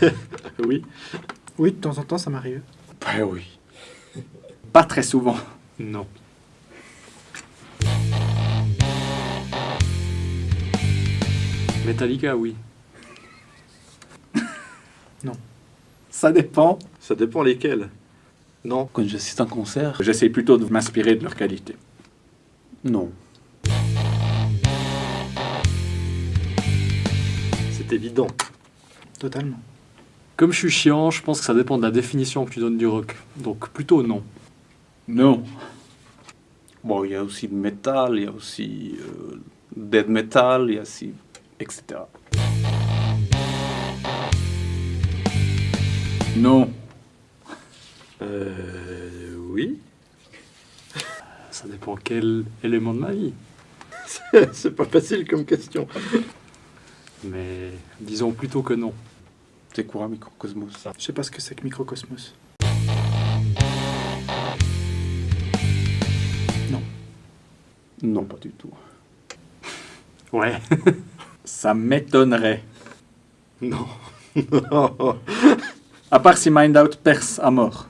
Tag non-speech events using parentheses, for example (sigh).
(laughs) Oui. Oui, de temps en temps, ça m'arrive. Ben oui. Pas très souvent. Non. Metallica, oui. (laughs) Ça dépend. Ça dépend lesquels. Non. Quand j'assiste à un concert, J'essaie plutôt de m'inspirer de leur qualité. non. C'est évident. Totalement. Comme je suis chiant, je pense que ça dépend de la définition que tu donnes du rock. Donc plutôt non. Non. Bon, il y a aussi le metal, il y a aussi euh, death metal, il y a aussi... etc. Non. Euh. Oui. Ça dépend quel élément de ma vie. (laughs) C'est pas facile comme question. Mais disons plutôt que non. C'est quoi, Microcosmos Je sais pas ce que c'est que Microcosmos. Non, pas du tout. Ouais. (laughs) Ça m'étonnerait. non. (laughs) À part si Mind Out perce à mort.